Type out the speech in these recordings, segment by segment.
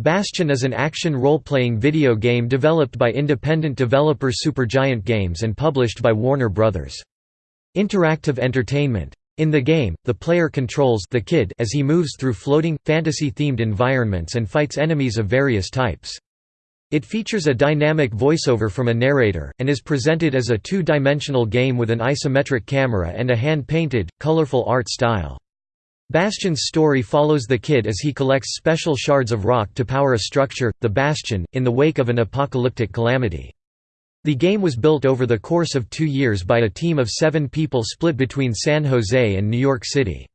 Bastion is an action role-playing video game developed by independent developer Supergiant Games and published by Warner Bros. Interactive Entertainment. In the game, the player controls the kid as he moves through floating, fantasy-themed environments and fights enemies of various types. It features a dynamic voiceover from a narrator, and is presented as a two-dimensional game with an isometric camera and a hand-painted, colorful art style. Bastion's story follows the kid as he collects special shards of rock to power a structure, the Bastion, in the wake of an apocalyptic calamity. The game was built over the course of two years by a team of seven people split between San Jose and New York City.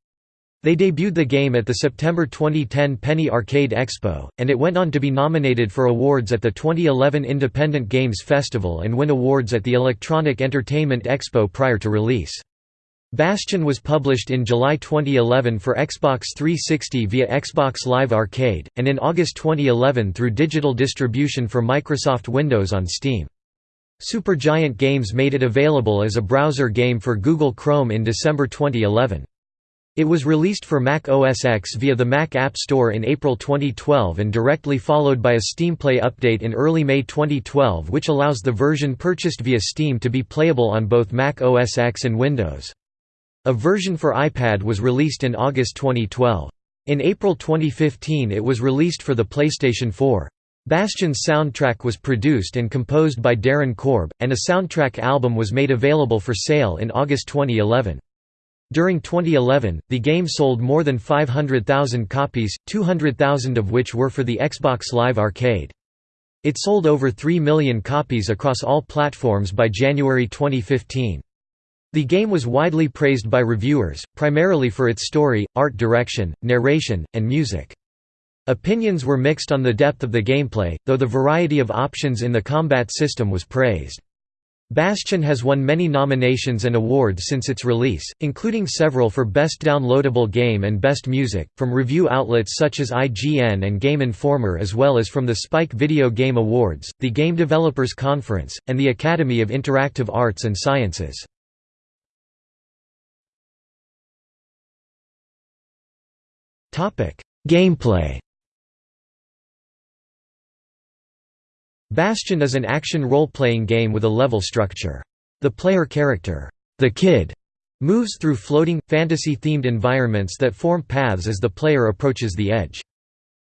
They debuted the game at the September 2010 Penny Arcade Expo, and it went on to be nominated for awards at the 2011 Independent Games Festival and win awards at the Electronic Entertainment Expo prior to release. Bastion was published in July 2011 for Xbox 360 via Xbox Live Arcade, and in August 2011 through digital distribution for Microsoft Windows on Steam. Supergiant Games made it available as a browser game for Google Chrome in December 2011. It was released for Mac OS X via the Mac App Store in April 2012 and directly followed by a Steam Play update in early May 2012 which allows the version purchased via Steam to be playable on both Mac OS X and Windows. A version for iPad was released in August 2012. In April 2015 it was released for the PlayStation 4. Bastion's soundtrack was produced and composed by Darren Korb, and a soundtrack album was made available for sale in August 2011. During 2011, the game sold more than 500,000 copies, 200,000 of which were for the Xbox Live Arcade. It sold over 3 million copies across all platforms by January 2015. The game was widely praised by reviewers, primarily for its story, art direction, narration, and music. Opinions were mixed on the depth of the gameplay, though the variety of options in the combat system was praised. Bastion has won many nominations and awards since its release, including several for Best Downloadable Game and Best Music, from review outlets such as IGN and Game Informer as well as from the Spike Video Game Awards, the Game Developers Conference, and the Academy of Interactive Arts and Sciences. Gameplay Bastion is an action role-playing game with a level structure. The player character, the Kid, moves through floating, fantasy-themed environments that form paths as the player approaches the edge.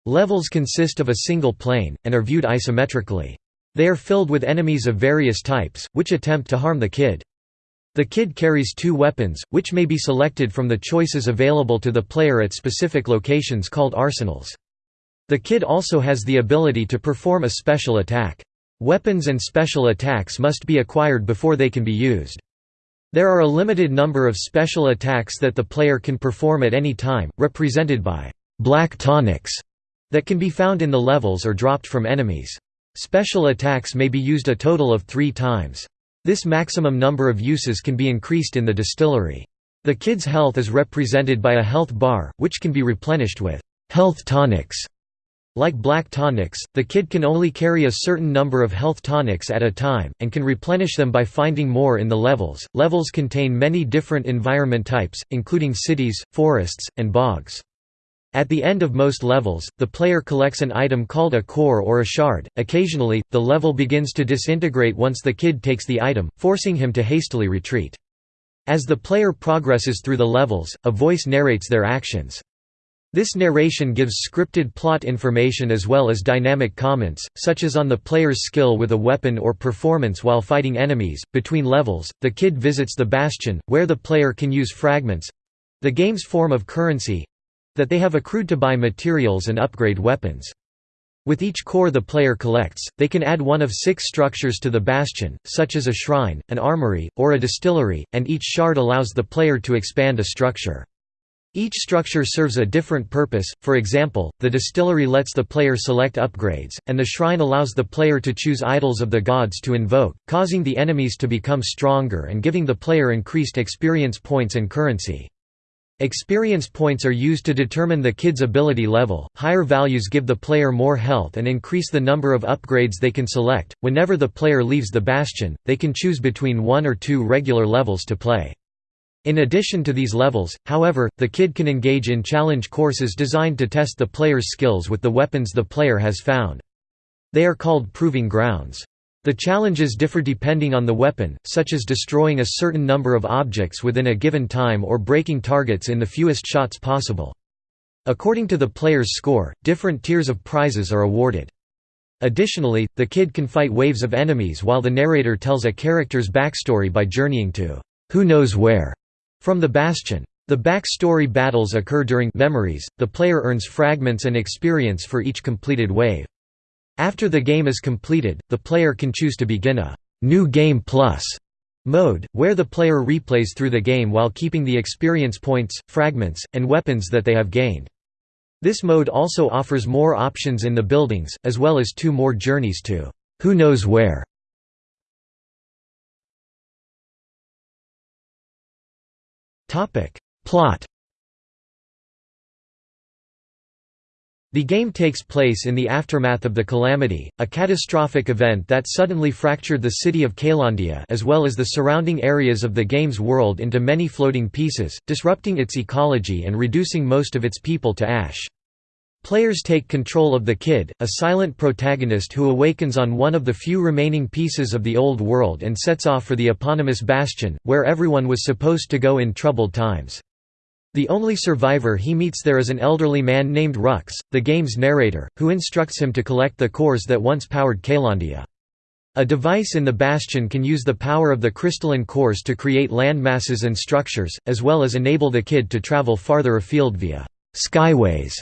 Levels consist of a single plane, and are viewed isometrically. They are filled with enemies of various types, which attempt to harm the Kid. The Kid carries two weapons, which may be selected from the choices available to the player at specific locations called arsenals. The Kid also has the ability to perform a special attack. Weapons and special attacks must be acquired before they can be used. There are a limited number of special attacks that the player can perform at any time, represented by black tonics that can be found in the levels or dropped from enemies. Special attacks may be used a total of three times. This maximum number of uses can be increased in the distillery. The kid's health is represented by a health bar, which can be replenished with health tonics. Like black tonics, the kid can only carry a certain number of health tonics at a time, and can replenish them by finding more in the levels. Levels contain many different environment types, including cities, forests, and bogs. At the end of most levels, the player collects an item called a core or a shard. Occasionally, the level begins to disintegrate once the kid takes the item, forcing him to hastily retreat. As the player progresses through the levels, a voice narrates their actions. This narration gives scripted plot information as well as dynamic comments, such as on the player's skill with a weapon or performance while fighting enemies. Between levels, the kid visits the bastion, where the player can use fragments the game's form of currency that they have accrued to buy materials and upgrade weapons. With each core the player collects, they can add one of six structures to the bastion, such as a shrine, an armory, or a distillery, and each shard allows the player to expand a structure. Each structure serves a different purpose, for example, the distillery lets the player select upgrades, and the shrine allows the player to choose idols of the gods to invoke, causing the enemies to become stronger and giving the player increased experience points and currency. Experience points are used to determine the kid's ability level. Higher values give the player more health and increase the number of upgrades they can select. Whenever the player leaves the bastion, they can choose between one or two regular levels to play. In addition to these levels, however, the kid can engage in challenge courses designed to test the player's skills with the weapons the player has found. They are called proving grounds. The challenges differ depending on the weapon, such as destroying a certain number of objects within a given time or breaking targets in the fewest shots possible. According to the player's score, different tiers of prizes are awarded. Additionally, the kid can fight waves of enemies while the narrator tells a character's backstory by journeying to who knows where from the bastion. The backstory battles occur during memories. The player earns fragments and experience for each completed wave. After the game is completed, the player can choose to begin a «New Game Plus» mode, where the player replays through the game while keeping the experience points, fragments, and weapons that they have gained. This mode also offers more options in the buildings, as well as two more journeys to «Who knows where». Plot The game takes place in the aftermath of the Calamity, a catastrophic event that suddenly fractured the city of Caelondia as well as the surrounding areas of the game's world into many floating pieces, disrupting its ecology and reducing most of its people to ash. Players take control of the Kid, a silent protagonist who awakens on one of the few remaining pieces of the old world and sets off for the eponymous Bastion, where everyone was supposed to go in troubled times. The only survivor he meets there is an elderly man named Rux, the game's narrator, who instructs him to collect the cores that once powered Caelondia. A device in the Bastion can use the power of the crystalline cores to create landmasses and structures, as well as enable the kid to travel farther afield via «skyways»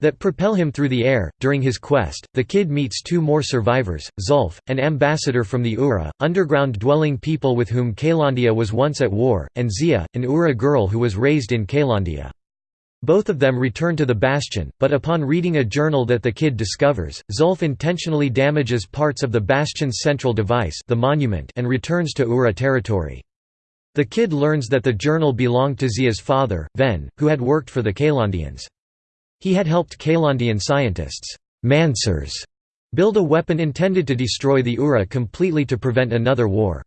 that propel him through the air. During his quest, the kid meets two more survivors, Zulf, an ambassador from the Ura, underground-dwelling people with whom Caelondia was once at war, and Zia, an Ura girl who was raised in Caelondia. Both of them return to the Bastion, but upon reading a journal that the kid discovers, Zulf intentionally damages parts of the Bastion's central device the monument and returns to Ura territory. The kid learns that the journal belonged to Zia's father, Ven, who had worked for the Caelondians. He had helped Caelondian scientists Mancers build a weapon intended to destroy the Ura completely to prevent another war.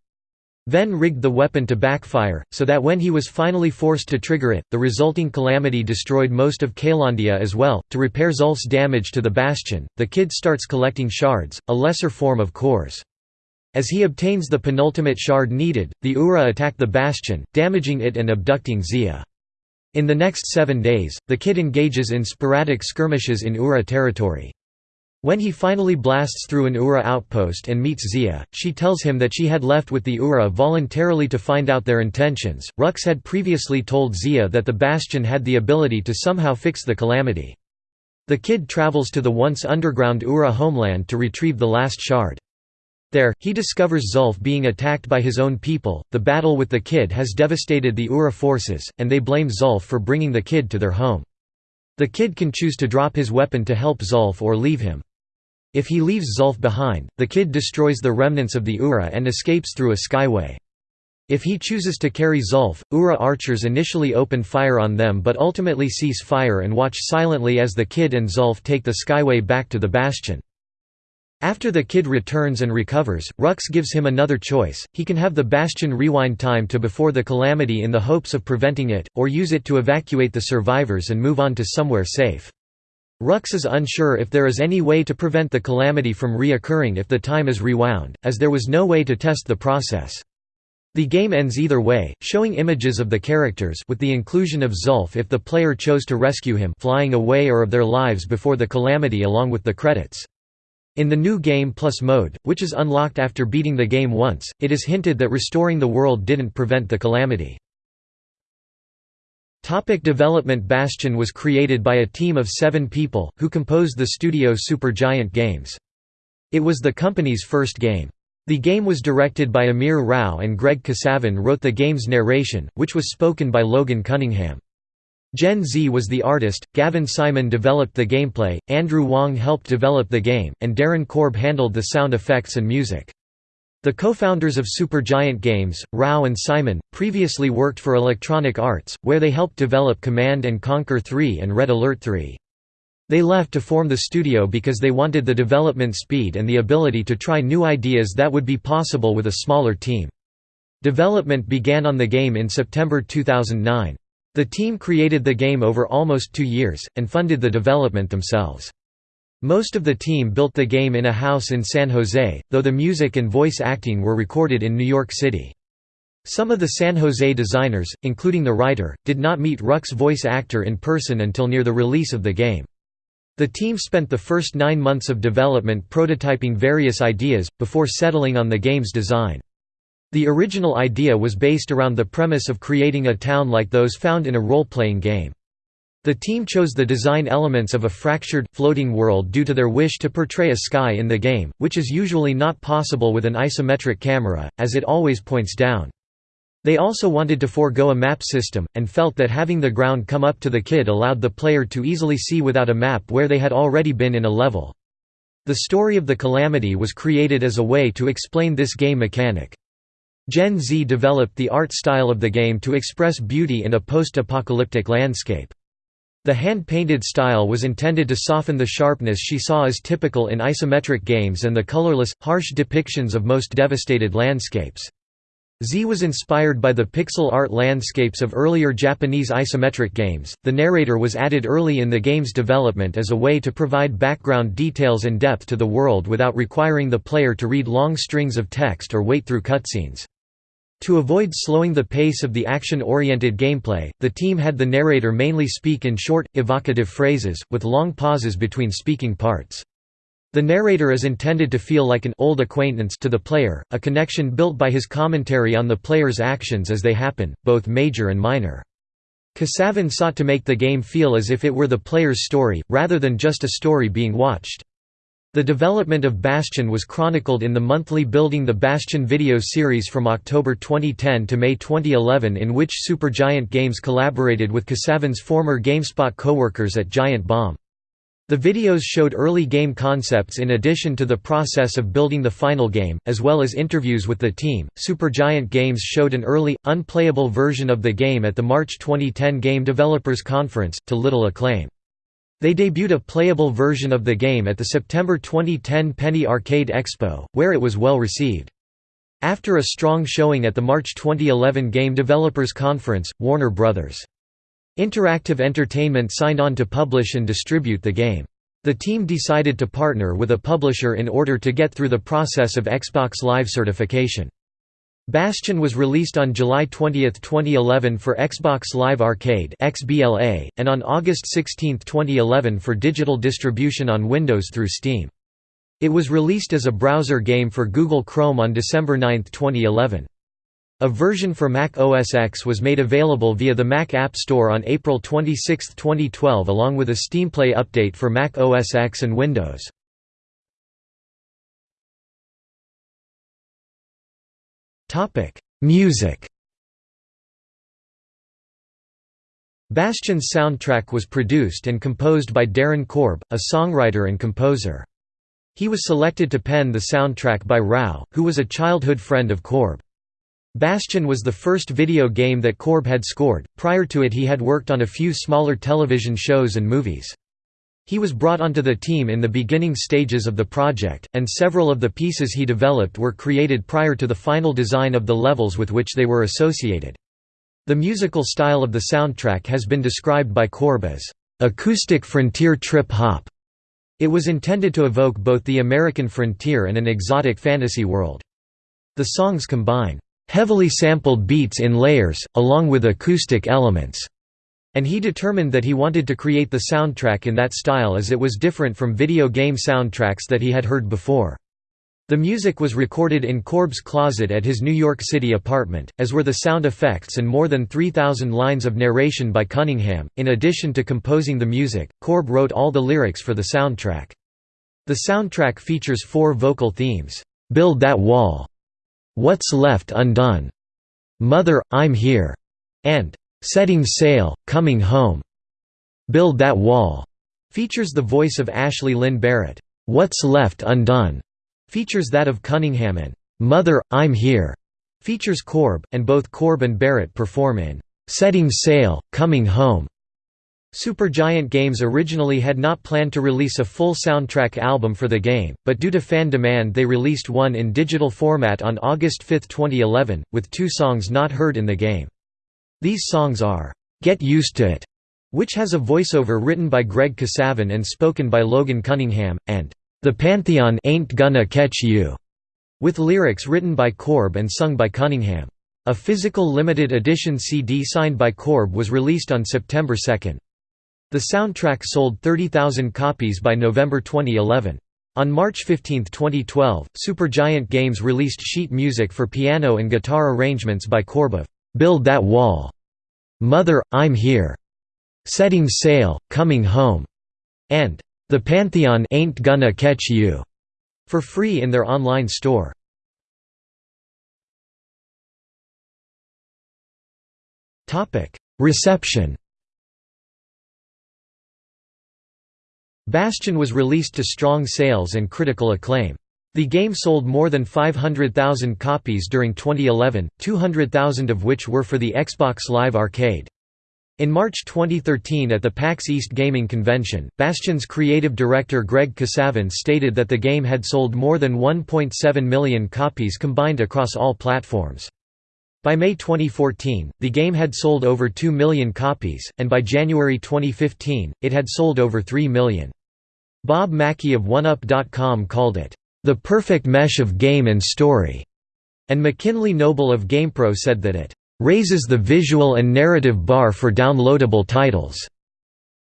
Ven rigged the weapon to backfire, so that when he was finally forced to trigger it, the resulting calamity destroyed most of Caelondia as well. To repair Zulf's damage to the bastion, the kid starts collecting shards, a lesser form of cores. As he obtains the penultimate shard needed, the Ura attack the bastion, damaging it and abducting Zia. In the next seven days, the kid engages in sporadic skirmishes in Ura territory. When he finally blasts through an Ura outpost and meets Zia, she tells him that she had left with the Ura voluntarily to find out their intentions. Rux had previously told Zia that the Bastion had the ability to somehow fix the calamity. The kid travels to the once underground Ura homeland to retrieve the last shard. There, he discovers Zulf being attacked by his own people. The battle with the kid has devastated the Ura forces, and they blame Zulf for bringing the kid to their home. The kid can choose to drop his weapon to help Zulf or leave him. If he leaves Zulf behind, the kid destroys the remnants of the Ura and escapes through a skyway. If he chooses to carry Zulf, Ura archers initially open fire on them but ultimately cease fire and watch silently as the kid and Zulf take the skyway back to the bastion. After the kid returns and recovers, Rux gives him another choice, he can have the Bastion rewind time to before the calamity in the hopes of preventing it, or use it to evacuate the survivors and move on to somewhere safe. Rux is unsure if there is any way to prevent the calamity from reoccurring if the time is rewound, as there was no way to test the process. The game ends either way, showing images of the characters with the inclusion of Zulf if the player chose to rescue him flying away or of their lives before the calamity along with the credits. In the new Game Plus mode, which is unlocked after beating the game once, it is hinted that restoring the world didn't prevent the calamity. Topic development Bastion was created by a team of seven people, who composed the studio Supergiant Games. It was the company's first game. The game was directed by Amir Rao and Greg Kasavin wrote the game's narration, which was spoken by Logan Cunningham. Jen Zee was the artist, Gavin Simon developed the gameplay, Andrew Wong helped develop the game, and Darren Korb handled the sound effects and music. The co-founders of Supergiant Games, Rao and Simon, previously worked for Electronic Arts, where they helped develop Command & Conquer 3 and Red Alert 3. They left to form the studio because they wanted the development speed and the ability to try new ideas that would be possible with a smaller team. Development began on the game in September 2009. The team created the game over almost two years, and funded the development themselves. Most of the team built the game in a house in San Jose, though the music and voice acting were recorded in New York City. Some of the San Jose designers, including the writer, did not meet Ruck's voice actor in person until near the release of the game. The team spent the first nine months of development prototyping various ideas, before settling on the game's design. The original idea was based around the premise of creating a town like those found in a role-playing game. The team chose the design elements of a fractured, floating world due to their wish to portray a sky in the game, which is usually not possible with an isometric camera, as it always points down. They also wanted to forego a map system, and felt that having the ground come up to the kid allowed the player to easily see without a map where they had already been in a level. The story of the Calamity was created as a way to explain this game mechanic. Jen Zee developed the art style of the game to express beauty in a post-apocalyptic landscape. The hand-painted style was intended to soften the sharpness she saw as typical in isometric games and the colorless, harsh depictions of most devastated landscapes. Zee was inspired by the pixel art landscapes of earlier Japanese isometric games. The narrator was added early in the game's development as a way to provide background details and depth to the world without requiring the player to read long strings of text or wait through cutscenes. To avoid slowing the pace of the action-oriented gameplay, the team had the narrator mainly speak in short, evocative phrases, with long pauses between speaking parts. The narrator is intended to feel like an old acquaintance to the player, a connection built by his commentary on the player's actions as they happen, both major and minor. Kasavin sought to make the game feel as if it were the player's story, rather than just a story being watched. The development of Bastion was chronicled in the monthly Building the Bastion video series from October 2010 to May 2011 in which Supergiant Games collaborated with Kasavin's former GameSpot co-workers at Giant Bomb. The videos showed early game concepts in addition to the process of building the final game, as well as interviews with the team. Supergiant Games showed an early, unplayable version of the game at the March 2010 Game Developers Conference, to little acclaim. They debuted a playable version of the game at the September 2010 Penny Arcade Expo, where it was well received. After a strong showing at the March 2011 Game Developers Conference, Warner Bros. Interactive Entertainment signed on to publish and distribute the game. The team decided to partner with a publisher in order to get through the process of Xbox Live certification. Bastion was released on July 20, 2011 for Xbox Live Arcade and on August 16, 2011 for digital distribution on Windows through Steam. It was released as a browser game for Google Chrome on December 9, 2011. A version for Mac OS X was made available via the Mac App Store on April 26, 2012 along with a SteamPlay update for Mac OS X and Windows. Topic: Music. Bastion's soundtrack was produced and composed by Darren Korb, a songwriter and composer. He was selected to pen the soundtrack by Rao, who was a childhood friend of Korb. Bastion was the first video game that Korb had scored, prior to it he had worked on a few smaller television shows and movies. He was brought onto the team in the beginning stages of the project, and several of the pieces he developed were created prior to the final design of the levels with which they were associated. The musical style of the soundtrack has been described by Korb as, "...acoustic frontier trip-hop." It was intended to evoke both the American frontier and an exotic fantasy world. The songs combine, "...heavily sampled beats in layers, along with acoustic elements." And he determined that he wanted to create the soundtrack in that style as it was different from video game soundtracks that he had heard before. The music was recorded in Korb's closet at his New York City apartment, as were the sound effects and more than 3,000 lines of narration by Cunningham. In addition to composing the music, Korb wrote all the lyrics for the soundtrack. The soundtrack features four vocal themes Build That Wall, What's Left Undone, Mother, I'm Here, and Setting Sail, Coming Home, Build That Wall, features the voice of Ashley Lynn Barrett. What's Left Undone features that of Cunningham and Mother, I'm Here features Korb, and both Korb and Barrett perform in Setting Sail, Coming Home. Supergiant Games originally had not planned to release a full soundtrack album for the game, but due to fan demand they released one in digital format on August 5, 2011, with two songs not heard in the game. These songs are, "'Get Used to It' which has a voiceover written by Greg Kasavin and spoken by Logan Cunningham, and "'The Pantheon Ain't Gonna Catch You' with lyrics written by Korb and sung by Cunningham. A physical limited edition CD signed by Korb was released on September 2. The soundtrack sold 30,000 copies by November 2011. On March 15, 2012, Supergiant Games released sheet music for piano and guitar arrangements by Korb of "'Build That Wall'", "'Mother, I'm Here'", "'Setting Sail, Coming Home'", and "'The Pantheon Ain't Gonna Catch You' for free in their online store. Reception. Bastion was released to strong sales and critical acclaim. The game sold more than 500,000 copies during 2011, 200,000 of which were for the Xbox Live Arcade. In March 2013 at the PAX East Gaming Convention, Bastion's creative director Greg Kasavin stated that the game had sold more than 1.7 million copies combined across all platforms. By May 2014, the game had sold over 2 million copies, and by January 2015, it had sold over 3 million. Bob Mackey of OneUp.com called it, "...the perfect mesh of game and story", and McKinley Noble of GamePro said that it "...raises the visual and narrative bar for downloadable titles."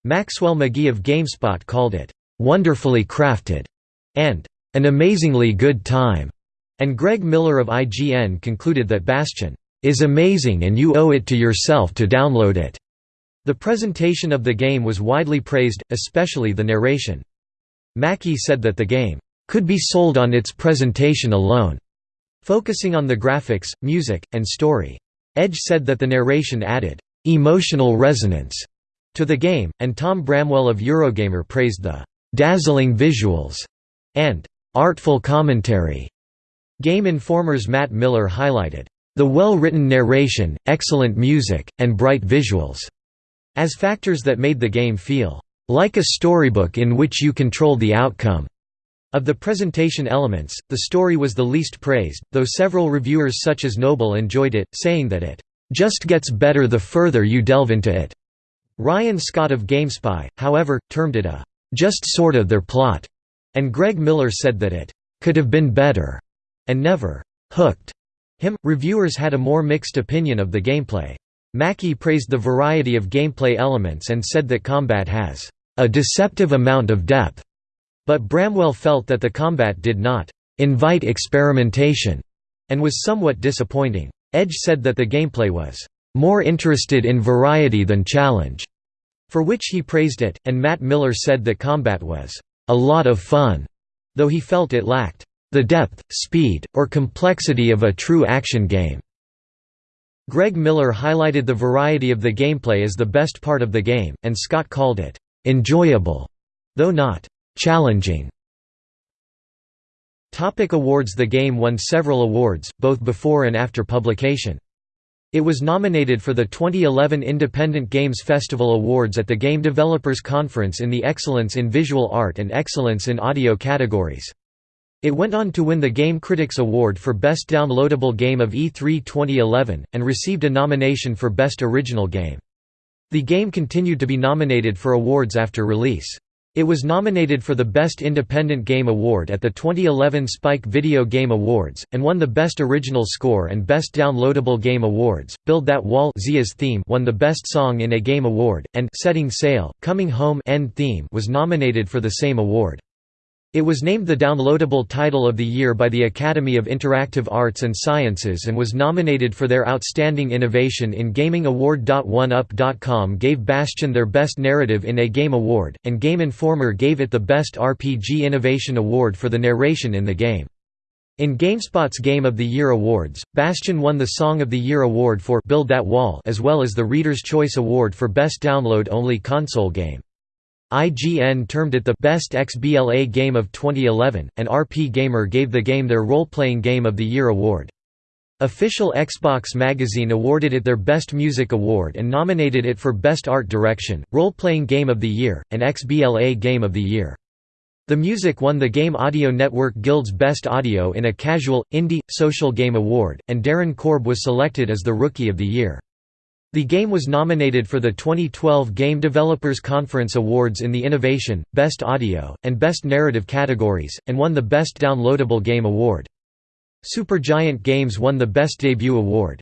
Maxwell McGee of GameSpot called it, "...wonderfully crafted", and "...an amazingly good time", and Greg Miller of IGN concluded that Bastion is amazing and you owe it to yourself to download it." The presentation of the game was widely praised, especially the narration. Mackey said that the game could be sold on its presentation alone, focusing on the graphics, music, and story. Edge said that the narration added emotional resonance to the game, and Tom Bramwell of Eurogamer praised the dazzling visuals and artful commentary. Game Informer's Matt Miller highlighted the well-written narration, excellent music, and bright visuals as factors that made the game feel like a storybook in which you control the outcome. Of the presentation elements, the story was the least praised, though several reviewers such as Noble enjoyed it, saying that it just gets better the further you delve into it. Ryan Scott of GameSpy, however, termed it a just sorta there plot, and Greg Miller said that it could have been better and never hooked him. Reviewers had a more mixed opinion of the gameplay. Mackey praised the variety of gameplay elements and said that combat has a deceptive amount of depth, but Bramwell felt that the combat did not invite experimentation and was somewhat disappointing. Edge said that the gameplay was more interested in variety than challenge, for which he praised it, and Matt Miller said that combat was a lot of fun, though he felt it lacked the depth, speed, or complexity of a true action game. Greg Miller highlighted the variety of the gameplay as the best part of the game, and Scott called it enjoyable, though not challenging. Topic awards The game won several awards, both before and after publication. It was nominated for the 2011 Independent Games Festival Awards at the Game Developers Conference in the Excellence in Visual Art and Excellence in Audio categories. It went on to win the Game Critics Award for Best Downloadable Game of E3 2011, and received a nomination for Best Original Game. The game continued to be nominated for awards after release. It was nominated for the Best Independent Game Award at the 2011 Spike Video Game Awards, and won the Best Original Score and Best Downloadable Game Awards. Build That Wall Zia's theme won the Best Song in a Game Award, and Setting Sail, Coming Home End theme was nominated for the same award. It was named the downloadable title of the year by the Academy of Interactive Arts and Sciences and was nominated for their Outstanding Innovation in Gaming Award. OneUp.com gave Bastion their Best Narrative in a Game Award, and Game Informer gave it the Best RPG Innovation Award for the narration in the game. In GameSpot's Game of the Year awards, Bastion won the Song of the Year award for Build That Wall as well as the Reader's Choice Award for Best Download-Only Console Game. IGN termed it the best XBLA game of 2011, and RPGamer gave the game their Role-Playing Game of the Year award. Official Xbox magazine awarded it their Best Music Award and nominated it for Best Art Direction, Role-Playing Game of the Year, and XBLA Game of the Year. The music won the Game Audio Network Guild's Best Audio in a Casual, Indie, Social Game Award, and Darren Korb was selected as the Rookie of the Year. The game was nominated for the 2012 Game Developers Conference Awards in the Innovation, Best Audio, and Best Narrative categories, and won the Best Downloadable Game Award. Supergiant Games won the Best Debut Award.